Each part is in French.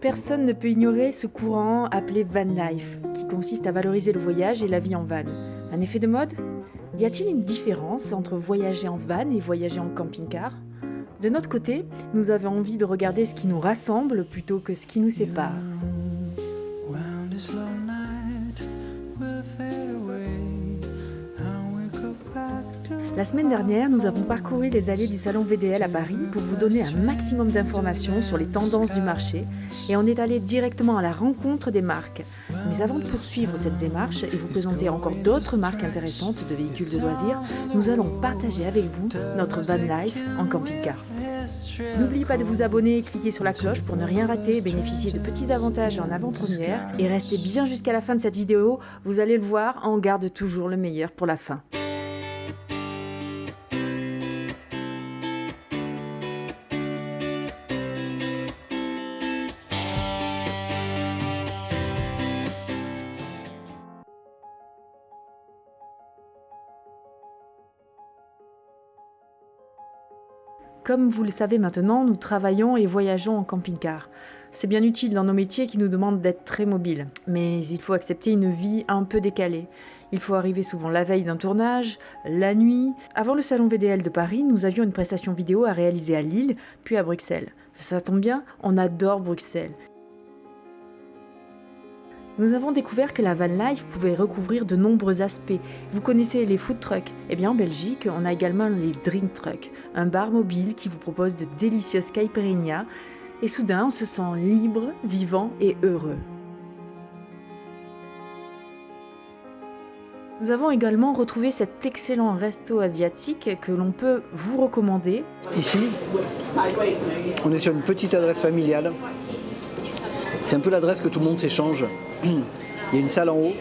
Personne ne peut ignorer ce courant appelé van life, qui consiste à valoriser le voyage et la vie en van. Un effet de mode? Y a-t-il une différence entre voyager en van et voyager en camping-car? De notre côté, nous avons envie de regarder ce qui nous rassemble plutôt que ce qui nous sépare. La semaine dernière, nous avons parcouru les allées du salon VDL à Paris pour vous donner un maximum d'informations sur les tendances du marché et on est allé directement à la rencontre des marques. Mais avant de poursuivre cette démarche et vous présenter encore d'autres marques intéressantes de véhicules de loisirs, nous allons partager avec vous notre van life en camping-car. N'oubliez pas de vous abonner et cliquer sur la cloche pour ne rien rater bénéficier de petits avantages en avant-première. Et restez bien jusqu'à la fin de cette vidéo, vous allez le voir, on garde toujours le meilleur pour la fin. Comme vous le savez maintenant, nous travaillons et voyageons en camping-car. C'est bien utile dans nos métiers qui nous demandent d'être très mobiles, mais il faut accepter une vie un peu décalée. Il faut arriver souvent la veille d'un tournage, la nuit. Avant le salon VDL de Paris, nous avions une prestation vidéo à réaliser à Lille, puis à Bruxelles. Ça, tombe bien, on adore Bruxelles nous avons découvert que la van life pouvait recouvrir de nombreux aspects. Vous connaissez les food trucks Eh bien en Belgique, on a également les drink trucks, un bar mobile qui vous propose de délicieuses caipirinhas et soudain on se sent libre, vivant et heureux. Nous avons également retrouvé cet excellent resto asiatique que l'on peut vous recommander. Ici, on est sur une petite adresse familiale c'est un peu l'adresse que tout le monde s'échange. Il y a une salle en haut.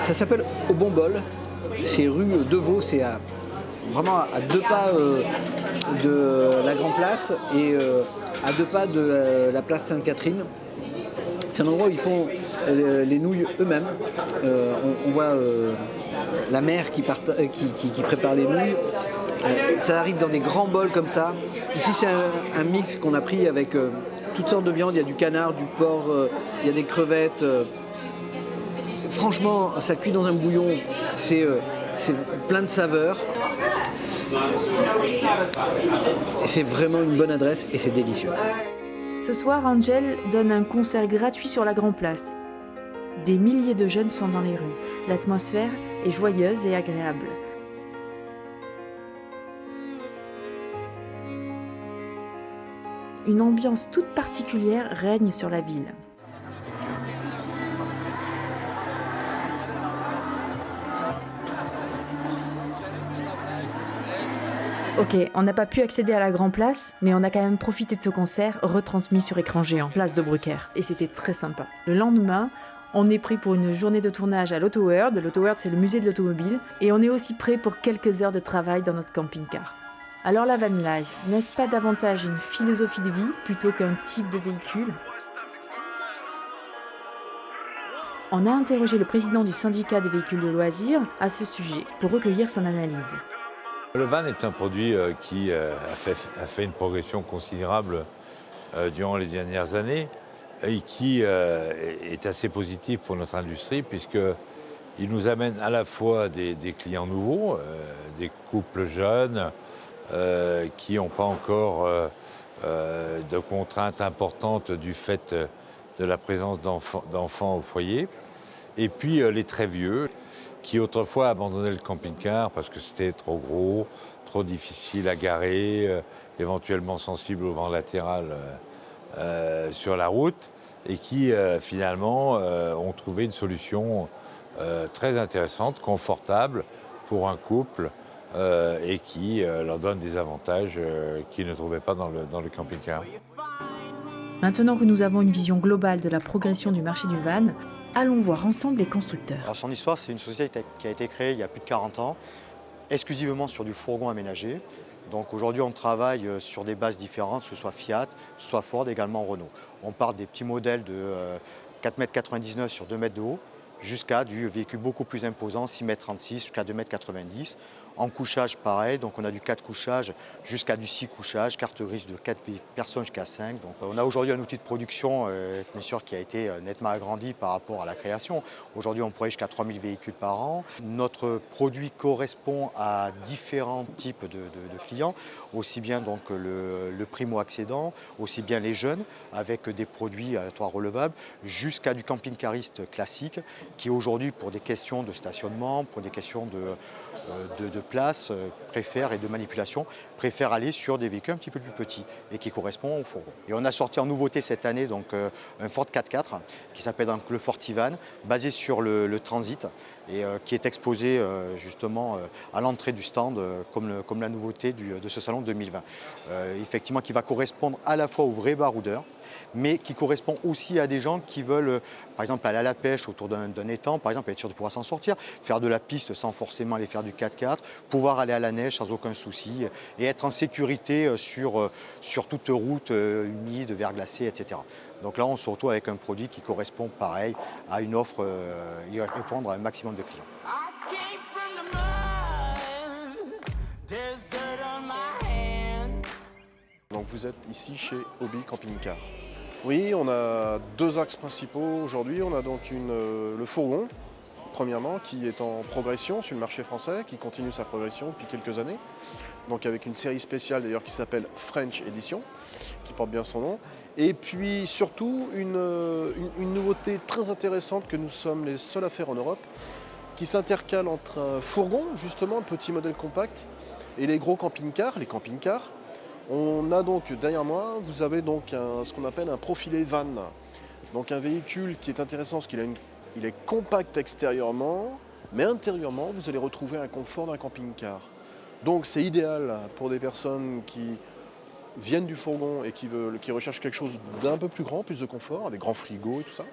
Ça s'appelle Au Bon Bol. C'est rue Devaux, c'est vraiment à deux pas euh, de la Grand Place et euh, à deux pas de la, place Sainte-Catherine. C'est un endroit où ils font euh, les nouilles eux-mêmes. on, voit la mère qui, prépare les nouilles. ça arrive dans des grands bols comme ça. Ici, c'est un, mix qu'on a pris avec toutes sortes de viandes, il y a du canard, du porc, euh, il y a des crevettes. Euh. Franchement, ça cuit dans un bouillon, c'est euh, plein de saveurs. C'est vraiment une bonne adresse et c'est délicieux. Ce soir, Angel donne un concert gratuit sur la Grand Place. Des milliers de jeunes sont dans les rues. L'atmosphère est joyeuse et agréable. Une ambiance toute particulière règne sur la ville. Ok, on n'a pas pu accéder à la Grand Place, mais on a quand même profité de ce concert retransmis sur écran géant, place de Brucker, et c'était très sympa. Le lendemain, on est pris pour une journée de tournage à l'Auto World. L'Auto World, c'est le musée de l'automobile, et on est aussi prêt pour quelques heures de travail dans notre camping-car. Alors la van life, n'est-ce pas davantage une philosophie de vie plutôt qu'un type de véhicule? On a interrogé le président du syndicat des véhicules de loisirs à ce sujet pour recueillir son analyse. Le van est un produit euh, qui euh, a fait, une progression considérable euh, durant les dernières années et qui est assez positif pour notre industrie puisqu'il nous amène à la fois des clients nouveaux, des couples jeunes, qui n'ont pas encore euh, euh, de contraintes importantes du fait de la présence d'enfants au foyer. Et puis les très vieux, qui autrefois abandonnaient le camping-car parce que c'était trop gros, trop difficile à garer, éventuellement sensible au vent latéral sur la route, et qui finalement ont trouvé une solution très intéressante, confortable pour un couple euh, et qui euh, leur donne des avantages euh, qu'ils ne trouvaient pas dans le, dans le camping-car. Maintenant que nous avons une vision globale de la progression du marché du van, allons voir ensemble les constructeurs. Alors son histoire, c'est une société qui a été créée il y a plus de 40 ans, exclusivement sur du fourgon aménagé. Donc aujourd'hui, on travaille sur des bases différentes, que ce soit Fiat, soit Ford, également Renault. On part des petits modèles de 4,99 m sur 2 m de haut, jusqu'à du véhicule beaucoup plus imposant, 6,36 m jusqu'à 2,90 m. En couchage, pareil, donc on a du 4 couchages jusqu'à du 6 couchages, carte grise de 4 personnes jusqu'à 5. Donc on a aujourd'hui un outil de production euh, bien sûr, qui a été euh, nettement agrandi par rapport à la création. Aujourd'hui, on pourrait jusqu'à 3000 véhicules par an. Notre produit correspond à différents types de, clients, aussi bien donc le, primo-accédant, aussi bien les jeunes, avec des produits à toit relevable, jusqu'à du camping-cariste classique, qui aujourd'hui, pour des questions de stationnement, pour des questions de euh, de, place euh, préfèrent et de manipulation préfèrent aller sur des véhicules un petit peu plus petits et qui correspondent au fourgon. Et on a sorti en nouveauté cette année donc, euh, un Ford 4x4 qui s'appelle le Fort Ivan, basé sur le, Transit et qui est exposé justement à l'entrée du stand comme, comme, la nouveauté de ce salon 2020. effectivement qui va correspondre à la fois aux vrais baroudeurs mais qui correspond aussi à des gens qui veulent, euh, par exemple, aller à la pêche autour d'un étang, par exemple, être sûr de pouvoir s'en sortir, faire de la piste sans forcément aller faire du 4x4, pouvoir aller à la neige sans aucun souci et être en sécurité euh, sur, euh, sur toute route humide, verglacée, etc. Donc là, on se retrouve avec un produit qui correspond pareil à une offre, et répondre à un maximum de clients. Donc vous êtes ici chez Hobby Camping Car. Oui, on a deux axes principaux aujourd'hui. On a donc euh, le fourgon, premièrement, qui est en progression sur le marché français, qui continue sa progression depuis quelques années. Donc avec une série spéciale d'ailleurs qui s'appelle French Edition, qui porte bien son nom. Et puis surtout une, euh, nouveauté très intéressante que nous sommes les seuls à faire en Europe, qui s'intercale entre un fourgon, justement, petit modèle compact, et les gros camping-cars, les camping-cars, on a donc derrière moi, vous avez donc ce qu'on appelle un profilé van. Donc un véhicule qui est intéressant parce qu'il il est compact extérieurement, mais intérieurement, vous allez retrouver un confort d'un camping-car. Donc c'est idéal pour des personnes qui viennent du fourgon et qui recherchent quelque chose d'un peu plus grand, plus de confort, des grands frigos et tout ça.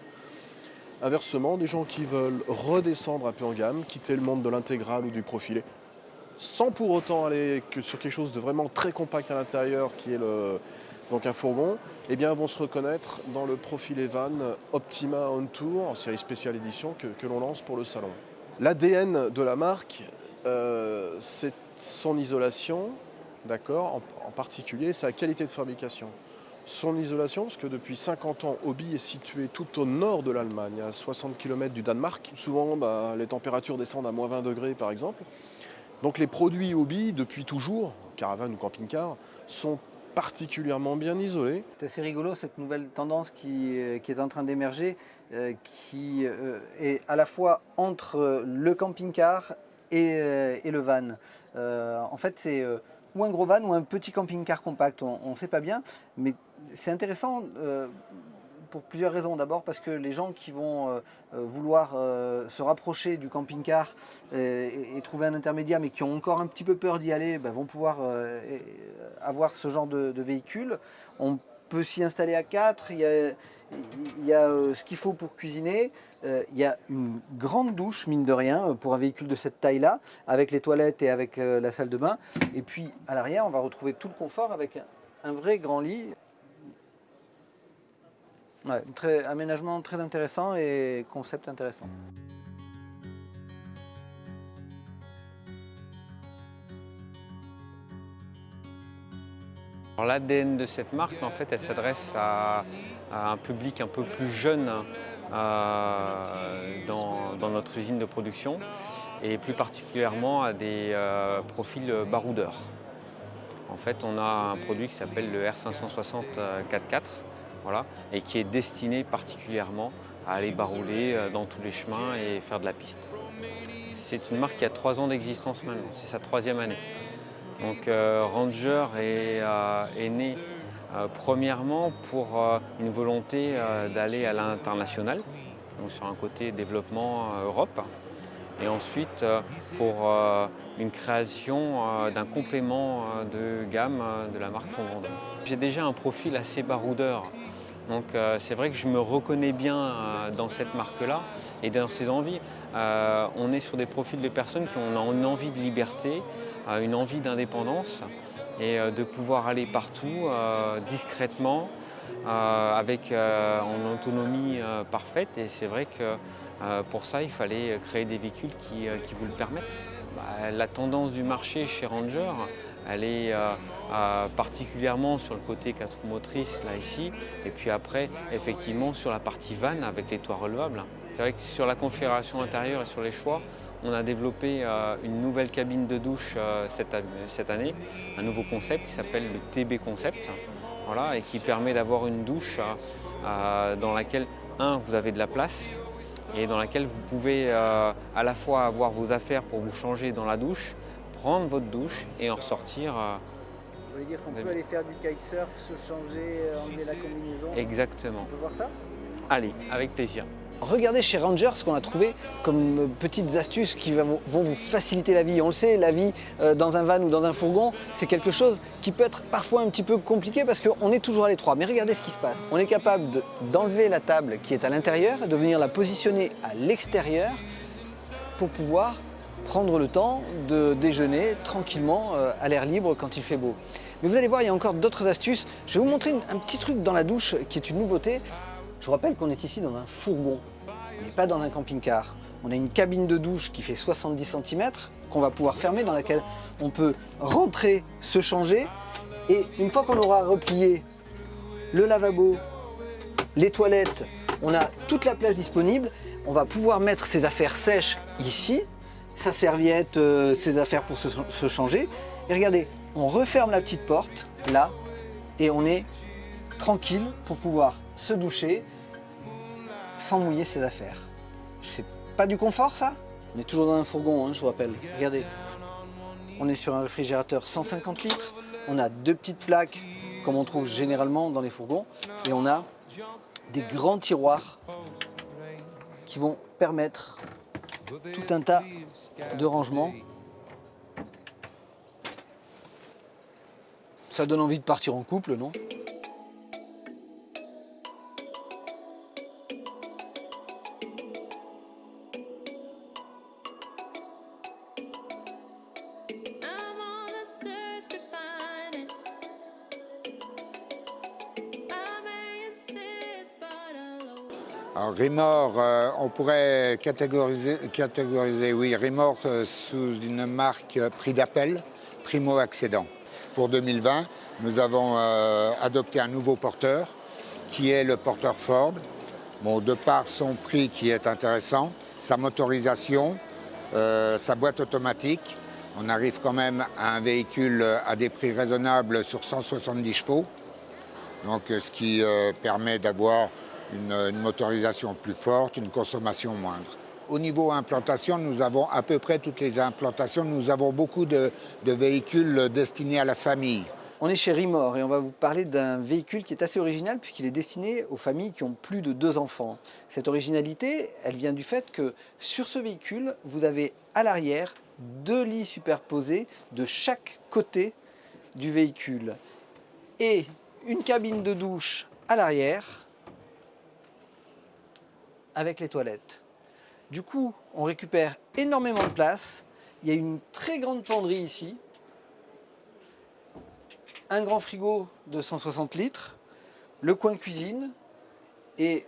Inversement, des gens qui veulent redescendre un peu en gamme, quitter le monde de l'intégral ou du profilé, sans pour autant aller sur quelque chose de vraiment très compact à l'intérieur qui est donc un fourgon, eh bien, vont se reconnaître dans le profil Evan Optima On Tour en série spéciale édition que, l'on lance pour le salon. L'ADN de la marque, euh, c'est son isolation, d'accord, en, particulier sa qualité de fabrication. Son isolation, parce que depuis 50 ans, Hobby est situé tout au nord de l'Allemagne, à 60 km du Danemark. Souvent, bah, les températures descendent à moins 20 degrés, par exemple. Donc les produits hobby, depuis toujours, caravane ou camping-car, sont particulièrement bien isolés. C'est assez rigolo cette nouvelle tendance qui, euh, est en train d'émerger, euh, qui euh, est à la fois entre le camping-car et, le van. en fait, c'est ou un gros van ou un petit camping-car compact, on ne sait pas bien, mais c'est intéressant pour plusieurs raisons. D'abord parce que les gens qui vont euh, euh, vouloir euh, se rapprocher du camping-car et, trouver un intermédiaire, mais qui ont encore un petit peu peur d'y aller, ben, vont pouvoir avoir ce genre de, véhicule. On peut s'y installer à quatre. Il y a, il y a ce qu'il faut pour cuisiner. il y a une grande douche, mine de rien, pour un véhicule de cette taille-là, avec les toilettes et avec la salle de bain. Et puis à l'arrière, on va retrouver tout le confort avec un vrai grand lit. Ouais, aménagement très intéressant et concept intéressant. L'ADN de cette marque, en fait, elle s'adresse à, un public un peu plus jeune euh, dans, notre usine de production et plus particulièrement à des euh, profils baroudeurs. En fait, on a un produit qui s'appelle le R560 4x4 et qui est destiné particulièrement à aller barouler euh, dans tous les chemins et faire de la piste. C'est une marque qui a trois ans d'existence maintenant, c'est sa troisième année. Donc euh, Ranger est, euh, né premièrement pour une volonté d'aller à l'international, donc sur un côté développement Europe, et ensuite pour une création d'un complément de gamme de la marque Fondandon. J'ai déjà un profil assez baroudeur, donc euh, c'est vrai que je me reconnais bien euh, dans cette marque-là et dans ses envies. Euh, on est sur des profils de personnes qui ont une envie de liberté, une envie d'indépendance et de pouvoir aller partout discrètement, avec en autonomie parfaite. Et c'est vrai que pour ça, il fallait créer des véhicules qui, vous le permettent. Bah, la tendance du marché chez Ranger, elle est euh, euh, particulièrement sur le côté 4 motrices là ici, et puis après effectivement sur la partie van avec les toits relevables. sur la configuration intérieure et sur les choix, on a développé euh, une nouvelle cabine de douche cette, année, un nouveau concept qui s'appelle le TB Concept, voilà, et qui permet d'avoir une douche dans laquelle, un, vous avez de la place, et dans laquelle vous pouvez à la fois avoir vos affaires pour vous changer dans la douche, prendre votre douche et en ressortir. Euh, vous voulez dire qu'on peut aller faire du kitesurf, se changer, euh, enlever la combinaison? Exactement. On peut voir ça? Allez, avec plaisir. Regardez chez Ranger ce qu'on a trouvé comme petites astuces qui vont vous faciliter la vie. On le sait, la vie euh, dans un van ou dans un fourgon, c'est quelque chose qui peut être parfois un petit peu compliqué parce qu'on est toujours à l'étroit. Mais regardez ce qui se passe. On est capable d'enlever la table qui est à l'intérieur et de venir la positionner à l'extérieur pour pouvoir prendre le temps de déjeuner tranquillement euh, à l'air libre quand il fait beau. Mais vous allez voir, il y a encore d'autres astuces. Je vais vous montrer un petit truc dans la douche qui est une nouveauté. Je vous rappelle qu'on est ici dans un fourgon, on n'est pas dans un camping-car. On a une cabine de douche qui fait 70 cm qu'on va pouvoir fermer, dans laquelle on peut rentrer, se changer. Et une fois qu'on aura replié le lavabo, les toilettes, on a toute la place disponible. On va pouvoir mettre ses affaires sèches ici sa serviette, euh, ses affaires pour se, changer. Et regardez, on referme la petite porte, là, et on est tranquille pour pouvoir se doucher sans mouiller ses affaires. C'est pas du confort ça? On est toujours dans un fourgon, hein, je vous rappelle. Regardez, on est sur un réfrigérateur 150 litres, on a deux petites plaques comme on trouve généralement dans les fourgons, et on a des grands tiroirs qui vont permettre tout un tas de rangement. Ça donne envie de partir en couple, non? Rimor, euh, on pourrait catégoriser, catégoriser oui, euh, sous une marque prix d'appel, primo accédant. Pour 2020, nous avons euh, adopté un nouveau porteur qui est le porteur Ford. Bon, de par son prix qui est intéressant, sa motorisation, sa boîte automatique, on arrive quand même à un véhicule à des prix raisonnables sur 170 chevaux. Donc, ce qui permet d'avoir une, motorisation plus forte, une consommation moindre. Au niveau implantation, nous avons à peu près toutes les implantations. Nous avons beaucoup de, véhicules destinés à la famille. On est chez Rimor et on va vous parler d'un véhicule qui est assez original puisqu'il est destiné aux familles qui ont plus de deux enfants. Cette originalité, elle vient du fait que sur ce véhicule, vous avez à l'arrière deux lits superposés de chaque côté du véhicule et une cabine de douche à l'arrière avec les toilettes. Du coup, on récupère énormément de place. Il y a une très grande penderie ici. Un grand frigo de 160 litres. Le coin cuisine. Et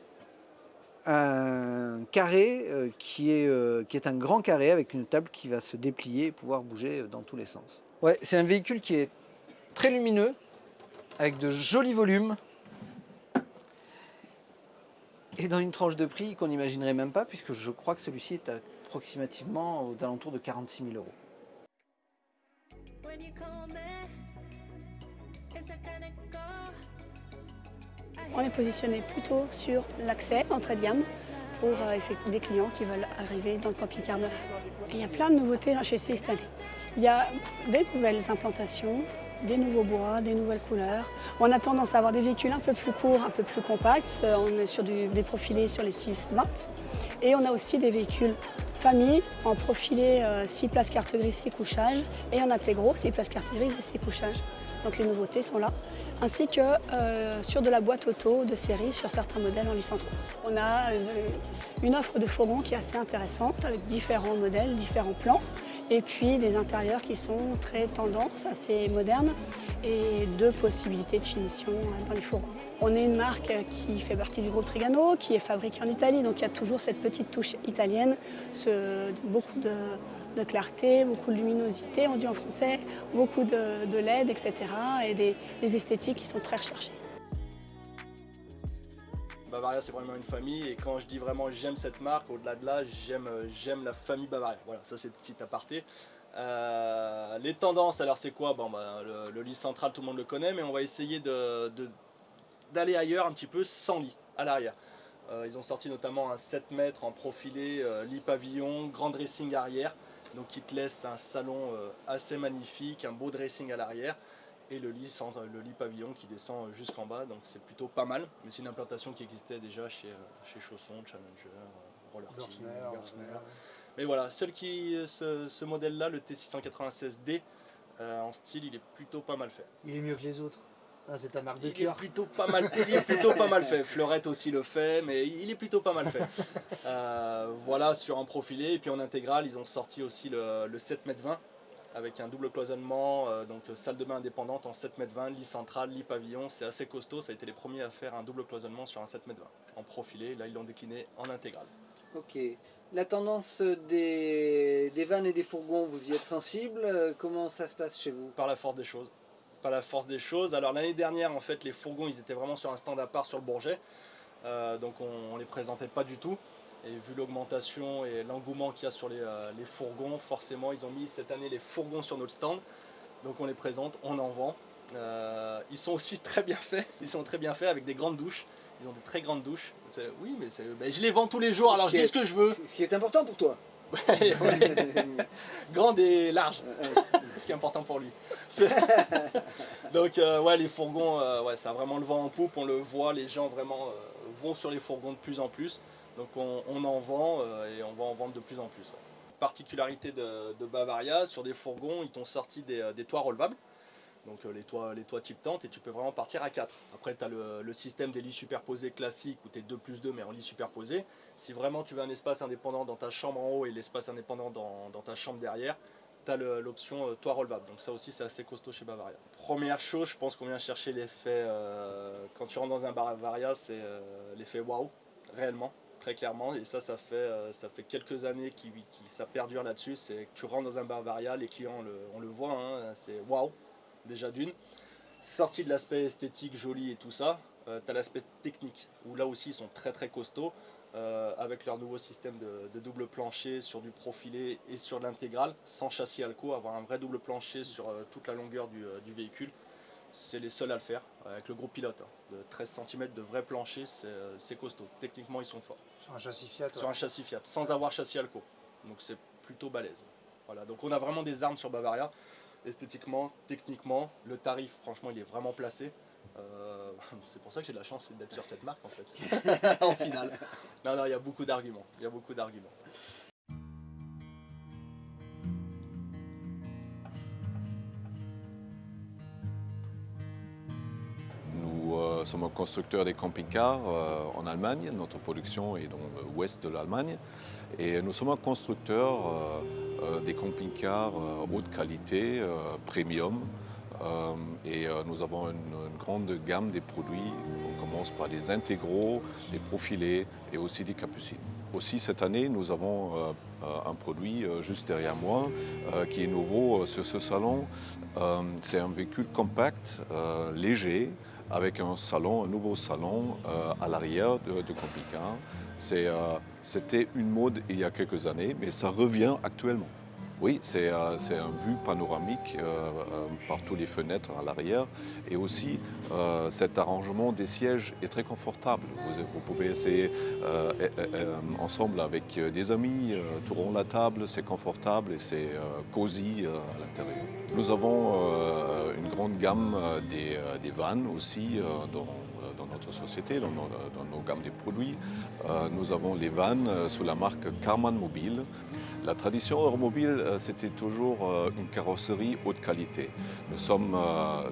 un carré euh, qui, est, euh, qui est un grand carré avec une table qui va se déplier et pouvoir bouger dans tous les sens. Ouais, c'est un véhicule qui est très lumineux, avec de jolis volumes, et dans une tranche de prix qu'on n'imaginerait même pas, puisque je crois que celui-ci est approximativement aux alentours de 46 000 euros. On est positionné plutôt sur l'accès, entrée de gamme, pour euh, des clients qui veulent arriver dans le camping-car neuf. il y a plein de nouveautés chez Sistani. Il y a des nouvelles implantations, des nouveaux bois, des nouvelles couleurs. On a tendance à avoir des véhicules un peu plus courts, un peu plus compacts. Euh, on est sur des profilés sur les 6 20 Et on a aussi des véhicules famille en profilé 6 euh, places carte grise, 6 couchages. Et en intégro, 6 places carte grise et 6 couchages. Donc les nouveautés sont là. Ainsi que euh, sur de la boîte auto de série sur certains modèles en licence On a une offre de fourgons qui est assez intéressante avec différents modèles, différents plans Et puis des intérieurs qui sont très tendance, assez modernes et deux possibilités de finition dans les fourgons. On est une marque qui fait partie du groupe Trigano, qui est fabriquée en Italie, donc il y a toujours cette petite touche italienne, beaucoup de, clarté, beaucoup de luminosité, on dit en français, beaucoup de, LED, etc. et des, esthétiques qui sont très recherchées. Bavaria c'est vraiment une famille et quand je dis vraiment j'aime cette marque, au-delà de là j'aime la famille Bavaria. Voilà, ça c'est petit aparté. Euh, les tendances, alors c'est quoi? Bon, bah, le, lit central tout le monde le connaît mais on va essayer d'aller ailleurs un petit peu sans lit, à l'arrière. Euh, ils ont sorti notamment un 7 mètres en profilé, euh, lit pavillon, grand dressing arrière, donc qui te laisse un salon euh, assez magnifique, un beau dressing à l'arrière, et le lit, le lit pavillon qui descend jusqu'en bas, donc c'est plutôt pas mal, mais c'est une implantation qui existait déjà chez, chez Chausson, Challenger, Roller Team, Mais voilà, seul qui, ce, ce modèle-là, le T696D, en style, il est plutôt pas mal fait. Il est mieux que les autres. Ah, c'est ta marque de il est plutôt pas mal, il est plutôt pas mal fait. Fleurette aussi le fait, mais il est plutôt pas mal fait. Euh, voilà sur un profilé. Et puis en intégrale ils ont sorti aussi le, 7m20 avec un double cloisonnement, euh, donc salle de bain indépendante en 7m20, lit central, lit pavillon, c'est assez costaud, ça a été les premiers à faire un double cloisonnement sur un 7m20 en profilé, là ils l'ont décliné en intégrale. Ok, la tendance des, des vannes et des fourgons, vous y êtes sensible, comment ça se passe chez vous? Par la force des choses par la force des choses. Alors l'année dernière, en fait, les fourgons, ils étaient vraiment sur un stand à part sur le Bourget. Euh, donc on ne les présentait pas du tout. Et vu l'augmentation et l'engouement qu'il y a sur euh, les, fourgons, forcément, ils ont mis cette année les fourgons sur notre stand. Donc on les présente, on en vend. Euh, ils sont aussi très bien faits. Ils sont très bien faits avec des grandes douches. Ils ont de très grandes douches. Oui, mais, ben, je les vends tous les jours, alors je dis ce que je veux. Ce qui est important pour toi. Grande et large, ce qui est important pour lui. Donc euh, ouais, les fourgons, ouais, ça a vraiment le vent en poupe, on le voit, les gens vraiment vont sur les fourgons de plus en plus. Donc on, en vend et on va en vendre de plus en plus. Particularité de, Bavaria, sur des fourgons, ils t'ont sorti des, des toits relevables donc les toits, les toits type tente, et tu peux vraiment partir à 4. Après, tu as le, système des lits superposés classiques où tu es 2 plus 2 mais en lit superposé. Si vraiment tu veux un espace indépendant dans ta chambre en haut et l'espace indépendant dans, ta chambre derrière, l'option euh, toit relevable. Donc ça aussi c'est assez costaud chez Bavaria. Première chose, je pense qu'on vient chercher l'effet, euh, quand tu rentres dans un Bavaria, c'est euh, l'effet waouh, réellement très clairement et ça ça fait, ça fait quelques années qui, ça perdure là-dessus c'est que tu rentres dans un Bavaria les clients on le voit hein, c'est waouh déjà d'une. Sorti de l'aspect esthétique, joli et tout ça, euh, tu as l'aspect technique, où là aussi ils sont très très costauds, euh, avec leur nouveau système de, double plancher sur du profilé et sur l'intégrale, sans châssis Alco, avoir un vrai double plancher sur euh, toute la longueur du, véhicule. C'est les seuls à le faire, avec le gros pilote, hein. de 13 cm de vrai plancher, c'est costaud. Techniquement ils sont forts. Sur un châssis Fiat Sur un châssis Fiat, sans avoir châssis Alco. Donc c'est plutôt balèze. Voilà, donc on a vraiment des armes sur Bavaria esthétiquement, techniquement, le tarif, franchement, il est vraiment placé. Euh, c'est pour ça que j'ai de la chance d'être sur cette marque en fait, en finale. Non, non, il y a beaucoup d'arguments. Il y a beaucoup d'arguments. Sommes un constructeur des camping-cars euh, en Allemagne. Notre production est dans l'ouest de l'Allemagne. Et nous sommes un constructeur euh, des camping-cars euh, haute qualité, euh, premium. et nous avons une, grande gamme des produits. On commence par des intégraux, des profilés et aussi des capucines. Aussi cette année, nous avons un produit juste derrière moi qui est nouveau sur ce salon. C'est un véhicule compact, léger, avec un salon, un nouveau salon à l'arrière de, de camping-car. C'était une mode il y a quelques années, mais ça revient actuellement. Oui, c'est euh, un vue panoramique euh, euh, par toutes les fenêtres à l'arrière et aussi cet arrangement des sièges est très confortable. Vous, pouvez essayer ensemble avec des amis, tourner la table, c'est confortable et c'est cosy à l'intérieur. Nous avons une grande gamme des, vannes aussi dans dans notre société, dans nos, gammes de produits. Euh, nous avons les vannes euh, sous la marque Carman Mobile. La tradition Euromobile, euh, c'était toujours une carrosserie haute qualité. Nous sommes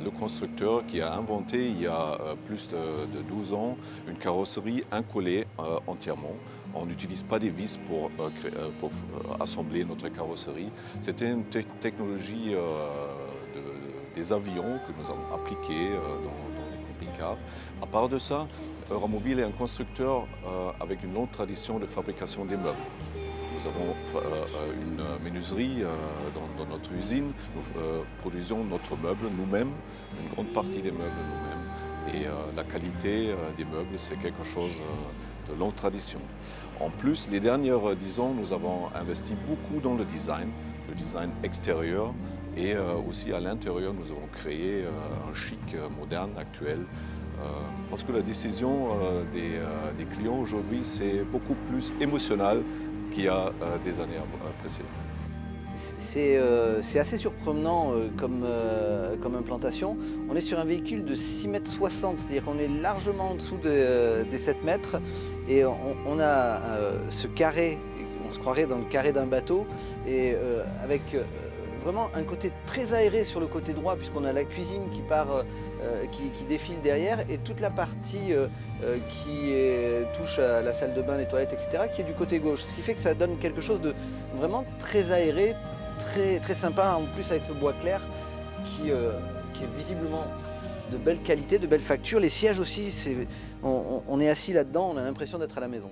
le constructeur qui a inventé il y a plus de, 12 ans une carrosserie incollée entièrement. On n'utilise pas des vis pour, pour assembler notre carrosserie. C'était une technologie des avions que nous avons appliqués dans, les camping-cars. À part de ça, Euromobile est un constructeur avec une longue tradition de fabrication des meubles. Nous avons euh, une menuiserie euh, dans, notre usine. Nous euh, produisons notre meuble nous-mêmes, une grande partie des meubles nous-mêmes. Et la qualité des meubles, c'est quelque chose de longue tradition. En plus, les dernières dix ans, nous avons investi beaucoup dans le design, le design extérieur et aussi à l'intérieur, nous avons créé un chic moderne actuel parce que la décision des, clients aujourd'hui, c'est beaucoup plus émotionnel qu'il y a euh, des années précédentes. Euh, c'est assez surprenant euh, comme, implantation. On est sur un véhicule de 6 mètres 60, c'est-à-dire qu'on est largement en dessous des 7 mètres et on, a ce carré, on se croirait dans le carré d'un bateau et avec vraiment un côté très aéré sur le côté droit puisqu'on a la cuisine qui part, qui, défile derrière et toute la partie euh, qui touche à la salle de bain, les toilettes, etc., qui est du côté gauche. Ce qui fait que ça donne quelque chose de vraiment très aéré, très, très sympa, en plus avec ce bois clair qui, euh, qui est visiblement de belle qualité, de belle facture. Les sièges aussi, on est assis là-dedans, on a l'impression d'être à la maison.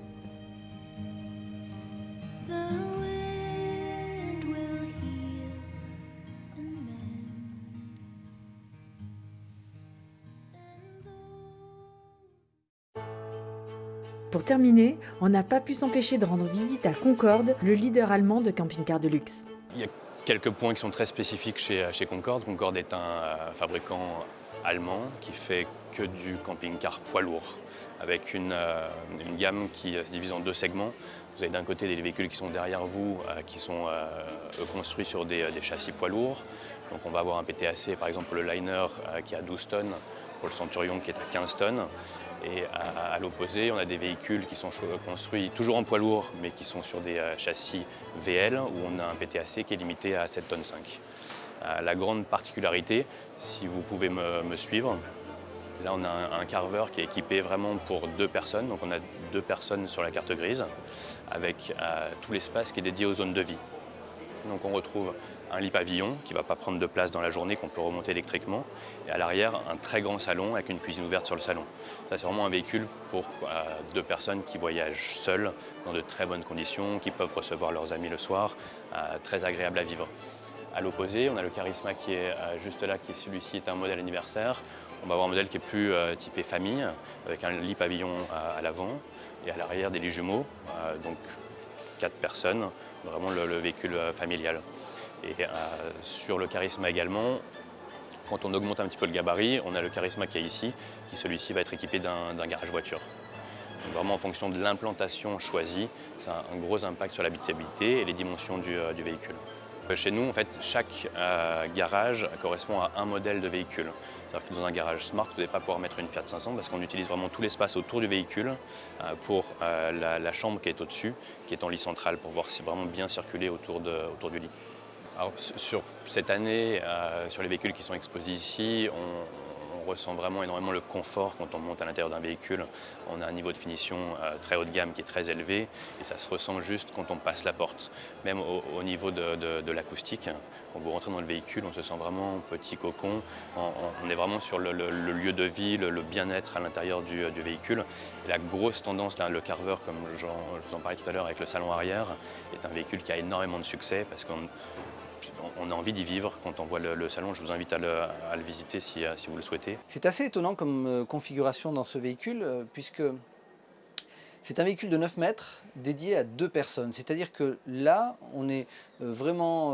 Pour terminer, on n'a pas pu s'empêcher de rendre visite à Concorde, le leader allemand de camping-car de luxe. Il y a quelques points qui sont très spécifiques chez, Concorde. Concorde est un euh, fabricant allemand qui fait que du camping-car poids lourd, avec une, euh, gamme qui se divise en deux segments. Vous avez d'un côté des véhicules qui sont derrière vous, euh, qui sont construits sur des, des, châssis poids lourds. Donc on va avoir un PTAC, par exemple le Liner, qui a 12 tonnes, pour le Centurion qui est à 15 tonnes. Et à, l'opposé, on a des véhicules qui sont construits toujours en poids lourd, mais qui sont sur des euh, châssis VL, où on a un PTAC qui est limité à 7,5 tonnes. Euh, la grande particularité, si vous pouvez me, suivre, là on a un, carver qui est équipé vraiment pour deux personnes, donc on a deux personnes sur la carte grise, avec euh, tout l'espace qui est dédié aux zones de vie. Donc on retrouve un lit pavillon qui ne va pas prendre de place dans la journée, qu'on peut remonter électriquement. Et à l'arrière, un très grand salon avec une cuisine ouverte sur le salon. Ça, c'est vraiment un véhicule pour euh, deux personnes qui voyagent seules, dans de très bonnes conditions, qui peuvent recevoir leurs amis le soir, euh, très agréable à vivre. À l'opposé, on a le Charisma qui est euh, juste là, qui celui-ci est un modèle anniversaire. On va avoir un modèle qui est plus typé famille, avec un lit pavillon à l'avant et à l'arrière des lits jumeaux, donc quatre personnes, vraiment le véhicule familial. Et euh, sur le charisme également, quand on augmente un petit peu le gabarit, on a le charisme qui est ici, qui celui-ci va être équipé d'un garage voiture. vraiment en fonction de l'implantation choisie, ça a un gros impact sur l'habitabilité et les dimensions du, euh, véhicule. Euh, chez nous, en fait, chaque garage correspond à un modèle de véhicule. C'est-à-dire que dans un garage Smart, vous n'allez pas pouvoir mettre une Fiat 500 parce qu'on utilise vraiment tout l'espace autour du véhicule pour la, chambre qui est au-dessus, qui est en lit central, pour voir si vraiment bien circuler autour du lit. Alors, sur cette année, euh, sur les véhicules qui sont exposés ici, on, ressent vraiment énormément le confort quand on monte à l'intérieur d'un véhicule. On a un niveau de finition euh, très haut de gamme qui est très élevé et ça se ressent juste quand on passe la porte. Même au, niveau de, l'acoustique, quand vous rentrez dans le véhicule, on se sent vraiment petit cocon. On, est vraiment sur le, lieu de vie, le, bien-être à l'intérieur du, véhicule. Et la grosse tendance, le Carver, comme je vous en parlais tout à l'heure avec le salon arrière, est un véhicule qui a énormément de succès parce qu'on on a envie d'y vivre quand on voit le, salon. Je vous invite à le, visiter euh, si, vous le souhaitez. C'est assez étonnant comme euh, configuration dans ce véhicule, euh, puisque c'est un véhicule de 9 mètres dédié à deux personnes. C'est-à-dire que là, on est vraiment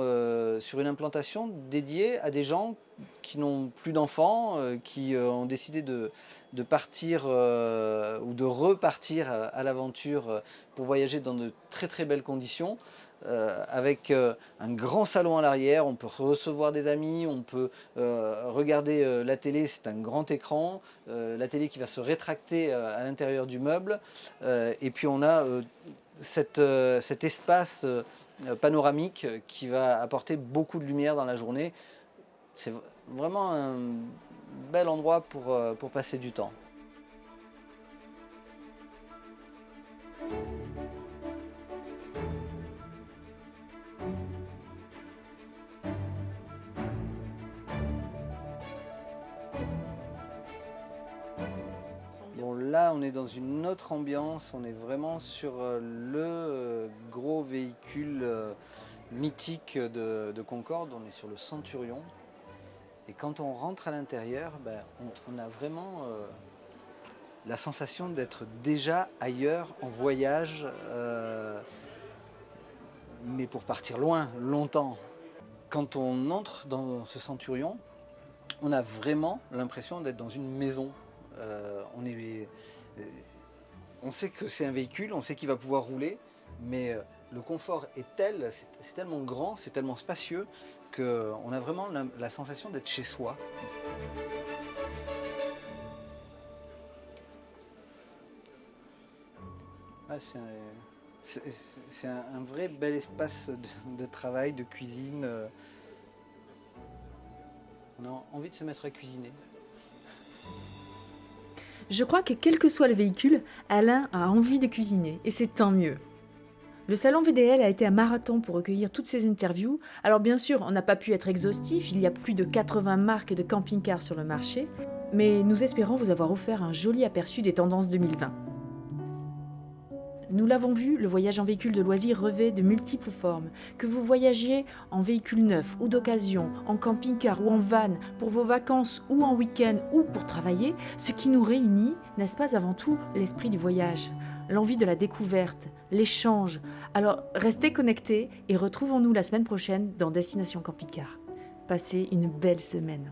sur une implantation dédiée à des gens qui n'ont plus d'enfants, qui ont décidé de, de partir ou de repartir à l'aventure pour voyager dans de très très belles conditions. Euh, avec euh, un grand salon à l'arrière, on peut recevoir des amis, on peut euh, regarder la télé, c'est un grand écran, la télé qui va se rétracter à l'intérieur du meuble, et puis on a cet espace panoramique qui va apporter beaucoup de lumière dans la journée. C'est vraiment un bel endroit pour passer du temps. Là, on est dans une autre ambiance. On est vraiment sur euh, le euh, gros véhicule euh, mythique de, de Concorde. On est sur le Centurion. Et quand on rentre à l'intérieur, ben, on, a vraiment la sensation d'être déjà ailleurs, en voyage, mais pour partir loin, longtemps. Quand on entre dans ce Centurion, on a vraiment l'impression d'être dans une maison. Euh, on, est, euh, on sait que c'est un véhicule, on sait qu'il va pouvoir rouler, mais euh, le confort est tel, c'est tellement grand, c'est tellement spacieux, qu'on a vraiment la, sensation d'être chez soi. Ah, c'est un, vrai bel espace de, travail, de cuisine. On a envie de se mettre à cuisiner. Je crois que quel que soit le véhicule, Alain a envie de cuisiner, et c'est tant mieux. Le salon VDL a été un marathon pour recueillir toutes ces interviews. Alors bien sûr, on n'a pas pu être exhaustif, il y a plus de 80 marques de camping-cars sur le marché, mais nous espérons vous avoir offert un joli aperçu des tendances 2020. Nous l'avons vu, le voyage en véhicule de loisirs revêt de multiples formes. Que vous voyagiez en véhicule neuf ou d'occasion, en camping-car ou en van, pour vos vacances ou en week-end ou pour travailler, ce qui nous réunit, n'est-ce pas avant tout l'esprit du voyage, l'envie de la découverte, l'échange. Alors restez connectés et retrouvons-nous la semaine prochaine dans Destination Camping-Car. Passez une belle semaine.